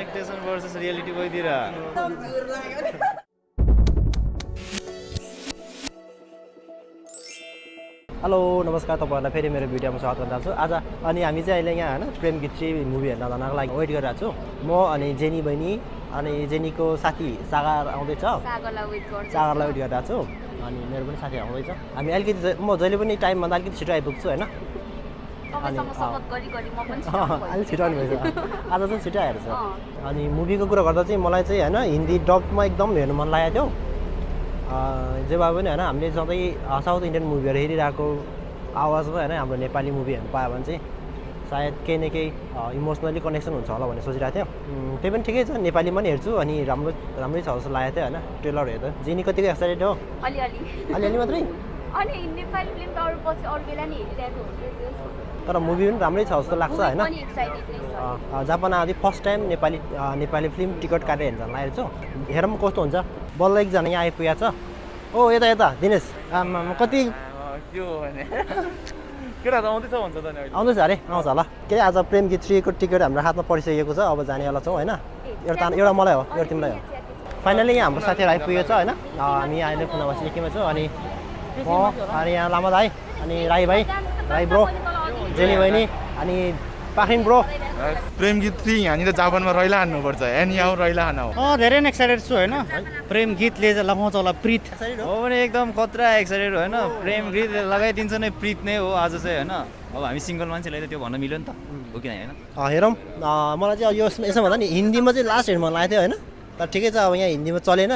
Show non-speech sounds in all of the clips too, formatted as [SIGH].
Expectation versus reality गइदिएर hello नमस्कार तपाईँहरूलाई फेरि मेरो भिडियोमा स्वागत गर्न चाहन्छु आज अनि हामी चाहिँ अहिले यहाँ होइन प्रेम गीत थ्री मुभी हेर्न जानको लागि वेट गरिरहेको छु म अनि जेनी बहिनी अनि जेनीको साथी सागर आउँदैछ सागरलाई वेट गर्छ सागरलाई वेट गरिरहेको छु अनि मेरो पनि साथी आउँदैछ हामी अलिकति म जहिले पनि टाइमभन्दा अलिकति छिटो आइपुग्छु होइन पनि छिटो आउनु आउनुभएछ। आज चाहिँ छिटो आएर छ। अनि मुभीको कुरा गर्दा चाहिँ मलाई चाहिँ होइन हिन्दी डबमा एकदम हेर्नु मन लागेको थियो। जे भए पनि होइन हामीले सधैँ साउथ इन्डियन मुभीहरू हेरिरहेको आवाजमा होइन हाम्रो नेपाली मुभी हेर्नु पायो भने चाहिँ सायद केही न केही इमोसनली कनेक्सन हुन्छ होला भन्ने सोचिरहेको थियो। त्यही पनि ठिकै छ नेपालीमा पनि हेर्छु अनि राम्रो राम्रै छ जस्तो लागेको थियो होइन ट्रेलर हेर्दा। जेनी कतिको एक्साइटेड हो? अलिअलि। अलिअलि मात्रै? अनि नेपाली फिल्म त अरू पछि अरू बेला नि हेरिरहेको हुन्छ तर मुभी पनि राम्रै छ जस्तो लाग्छ होइन? पनि जापान आउँदै first time Nepali Nepali film ticket काटेर हेर्न लागेको छु। हेरौँ कस्तो हुन्छ? बल्ल एकजना यहाँ आइपुगेको छ। ओ यता यता दिनेश। आमा कति? [LAUGHS] के हो भने? केटा त आउँदैछ भन्छ त नि अहिले। आउँदैछ अरे? आउँछ होला। के अरे आज प्रेम गीत थ्रीको टिकट हाम्रो हातमा परिसकेको छ? अब जानेवाला छौँ होइन? एउटा एउटा मलाई हो एउटा तिमीलाई हो। फाइनली यहाँ हाम्रो साथीहरू आइपुगेको छ होइन? हामी अहिले पुनामा सिक्किममा छौँ। अनि म अनि यहाँ लामा दाई अनि राई भाइ। राई ब्रो। जेनी बहिनी अनि पाखरिन ब्रो। प्रेम गीत थ्री यहाँनिर जापानमा रैला हान्नुपर्छ एनी आउ रैला हान अँ धेरै नै एक्साइटेड छु होइन? प्रेम गीतले चाहिँ लगाउँछ होला प्रित। हो? भने एकदम खतरा एक्साइटेड होइन? प्रेम गीत लगाइदिन्छ नै प्रित नै हो आज चाहिँ होइन? अब हामी सिङ्गल मान्छेलाई त त्यो भन्न मिल्यो नि त। हो कि होइन? अँ, हेरौँ। मलाई चाहिँ यो यसमा भन्दा नि हिन्दीमा चाहिँ लास्ट हेर्नु मन लागेको थियो होइन? तर ठिकै छ अब यहाँ हिन्दीमा चलेन।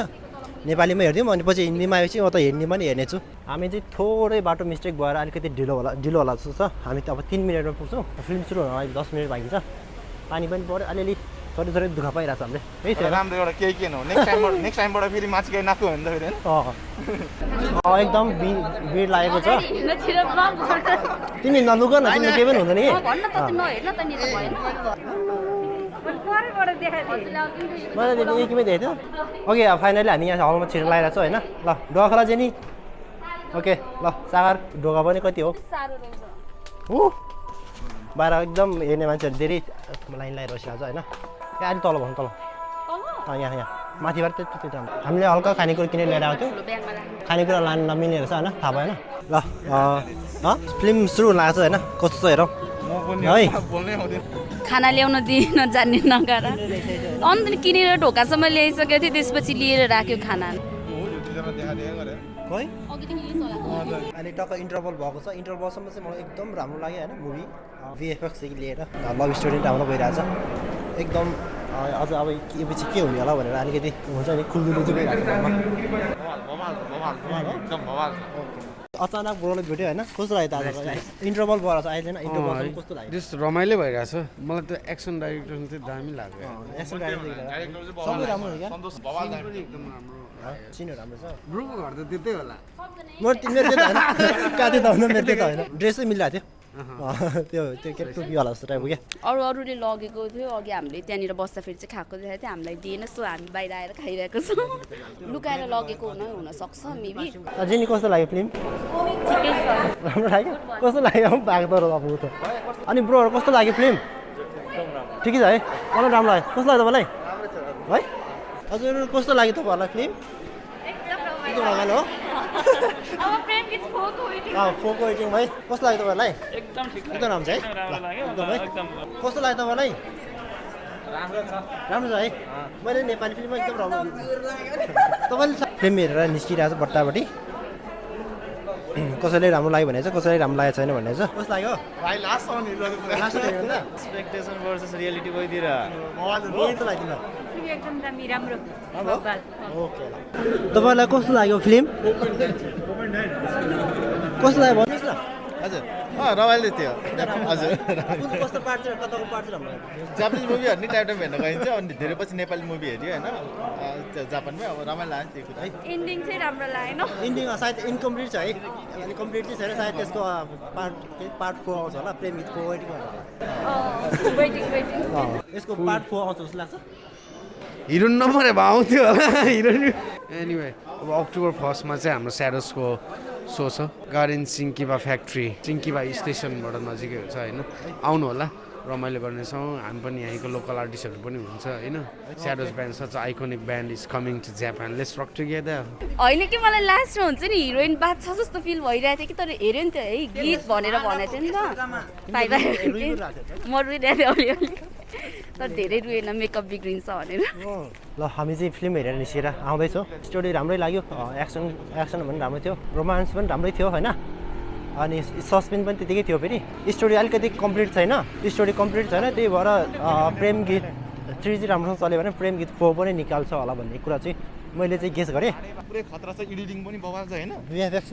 नेपालीमा हेरिदिउँ अनि पछि हिन्दीमा आएपछि म त हिन्दीमा नि हेर्नेछु। हामी चाहिँ थोरै बाटो मिस्टेक भएर अलिकति ढिलो होला ढिलो होला जस्तो छ। हामी त अब तिन मिनटमा पुग्छौँ। फिल्म सुरु हुन अलिक दस मिनट बाँकी छ। पानी पनि पऱ्यो। अलिअलि थोरै थोरै दुःख पाइरहेको छ हामीले। है थियो राम्रो एउटा केही हो नेक्स्ट टाइमबाट नेक्स्ट टाइमबाट फेरि माथि गएर नाक्यो भने त फेरि अँ। एकदम भिड लागेको छ। तिमी नलुग न तिमीले केही पनि हुँदैन कि? त त्यो नि एकमै देखेको थियो ओके अब फाइनली हामी यहाँ हलमा छिटो लगाएर छ होइन? ल ढोका खोला जेनी। ओके ल सागर ढोका पनि कति हो? ऊ! बाहिर एकदम हेर्ने मान्छेहरू धेरै लाइन लगाएर बसिरहेको छ होइन? यहाँ अलिक तल भन्नु तल। यहाँ यहाँ। माथिबाट त्यति। हामीले हल्का खानेकुरा किनेर ल्याएर आएको थियौँ। खानेकुरा लानु नमिल्ने रहेछ होइन? थाहा भएन? ल फिल्म सुरु हुन लागेको छ होइन? कस्तो छ हेरौँ। म पनि है। बोल्नै आउँदैन। खाना ल्याउन दिन जान्ने नगाएर अन्त किनेर ढोकासम्म ल्याइसकेको थियो त्यसपछि लिएर राख्यो खाना। खै अहिले टक्क इन्टरभल भएको छ। इन्टरभलसम्म चाहिँ मलाई एकदम राम्रो लाग्यो होइन मुभी भिएफएक्सदेखि लिएर। लभ स्टोरी राम्रो भइरहेछ। एकदम अझ अब के पछि के हुने होला भनेर अलिकति हुन्छ नि खुल्दुलो चाहिँ अचानक ब्रोले भेट्यो होइन? कस्तो लाग्यो त आज? इन्टरभल भएर छ अहिले होइन इन्टरभल कस्तो लाग्यो? जस रमाइलो भइरहेछ मलाई त्यो एक्सन डाइरेक्टर चाहिँ दामी लाग्यो। एक्सन डाइरेक्टर सबै राम्रो छ। ब्रोको घर त त्यतै होला। ड्रेसै [LAUGHS] मिलिरहेको थियो। त्यो त्यो के टोपीवाला जस्तो टाइपको क्या? अरू अरूले लगेको थियो अघि हामीले त्यहाँनिर बस्दाखेरि चाहिँ खाएको देखाएको थियो हामीलाई दिएन सो हामी बाहिर आएर खाइरहेको छौँ। लुकाएर लगेको हुन हुनसक्छ मेबी जेनी कस्तो लाग्यो फिल्म? राम्रो लाग्यो? कस्तो लाग्यो? भाग तर अब त। अनि ब्रोहरू कस्तो लाग्यो फिल्म? ठिकै छ है। मलाई राम्रो लाग्यो। कस्तो लाग्यो तपाईँलाई? है? हजुर कस्तो लाग्यो तपाईँहरूलाई फिल्म? एकदम रमाइलो हो फोको वेटिङ भाइ। कस्तो लाग्यो तपाईँहरूलाई एकदम एकदम राम्रो छ है। एकदम है। कस्तो लाग्यो तपाईँलाई? राम्रो छ। है। मैले नेपाली फिल्ममा एकदम राम्रो। तपाईँले फिल्म हेरेर निस्किरहेको छ बट्टापट्टि [CLEARS THROAT] कसैले राम्रो लाग्यो भने चाहिँ कसैले राम्रो लागेको छैन भने चाहिँ। कस्तो लाग्यो भाइ एक्सपेक्टेसन रियालिटी तपाईँलाई कस्तो लाग्यो फिल्म? कस्तो लाग्यो? हजुर। अँ रमाइलो थियो। हजुर। जापानिज मुभीहरू नि टाइम टाइम हेर्न गइन्छ अनि धेरै पछि नेपाली मुभी हेऱ्यो होइन? जापानमै अब रमाइलो लाग्यो त्यो कुरा। है एन्डिङ चाहिँ राम्रो लागेन। इन्डिङ सायद इन्कम्प्लिट छ है। अनि कम्प्लिट चाहिँ छैन सायद त्यसको पार्ट पार्ट फोर आउँछ होला प्रेम गीतको वेटिङ यसको पार्ट फोर आउँछ जस्तो लाग्छ। हिरोइन नम्बर भए आउँथ्यो होला। हिरोइन एनिवे अब अक्टोबर फर्स्टमा चाहिँ हाम्रो स्याडोसको सो छ गार्डन सिङ्किबा फ्याक्ट्री सिङ्किबा स्टेसनबाट नजिकै हुन्छ होइन। आउनु होला रमाइलो गर्नेछौँ। हामी पनि यहीँको लोकल आर्टिस्टहरू पनि हुन्छ होइन? Shadows band such iconic band is coming to Japan let's rock together होइन कि मलाई लास्टमा हुन्छ नि हिरोइन बात छ जस्तो फिल भइरहेको थियो कि तर हेऱ्यो नि त है गीत भनेर भनेको थियो नि त। म रुइरहेको थिएँ अलिअलि। तर धेरै रुएन मेकअप बिग्रिन्छ भनेर। ल हामी चाहिँ फिल्म हेरेर निस्केर आउँदैछौँ। स्टोरी राम्रै लाग्यो एक्सन एक्सन पनि राम्रो थियो रोमान्स पनि राम्रै थियो होइन? अनि सस्पेन्स पनि त्यतिकै थियो फेरि। स्टोरी अलिकति कम्प्लिट छैन। स्टोरी कम्प्लिट छैन त्यही भएर प्रेम गीत थ्री चाहिँ राम्रोसँग चल्यो भने प्रेम गीत फोर पनि निकाल्छ होला भन्ने कुरा चाहिँ मैले चाहिँ गेस गरेँ। पुरै खतरा छ एडिटिङ पनि बवाल छ होइन?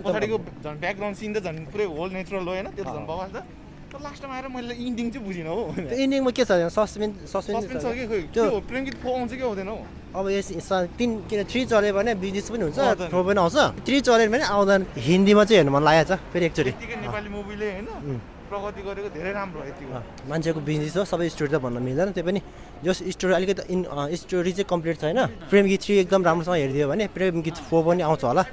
पछाडिको झन् ब्याकग्राउन्ड सिन त झन् पुरै होल नेचुरल हो होइन? त्यो त झन् बवाल छ। तर लास्टमा आएर मैले इन्डिङ चाहिँ बुझिनँ हो त्यो इन्डिङमा के छ सस्पेन्स सस्पेन्स छ कि त्यो प्रेम गीत फोर आउँछ कि आउँदैन हौ? अब यस तिन किन थ्री चल्यो भने बिजनेस पनि हुन्छ। फोर पनि आउँछ। थ्री चल्यो भने आउँदैन। हिन्दीमा चाहिँ हेर्नु मन लागेको छ फेरि एकचोटि। नेपाली मुभीले होइन प्रगति गरेको धेरै राम्रो यतिको। मान्छेको बिजनेस हो सबै स्टोरी त भन्न मिल्दैन। त्यो पनि जस स्टोरी अलिकति इन स्टोरी चाहिँ कम्प्लिट छैन। प्रेम गीत थ्री एकदम राम्रोसँग हेरिदियो भने प्रेम गीत फोर पनि आउँछ होला।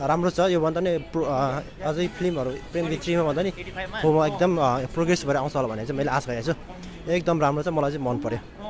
राम्रो छ। योभन्दा नि अझै फिल्महरू प्रेम गीत थ्रीमा भन्दा नि फोरमा एकदम प्रोग्रेस भएर आउँछ होला भनेर चाहिँ मैले आश गरेको छु। एकदम राम्रो छ मलाई चाहिँ मन पऱ्यो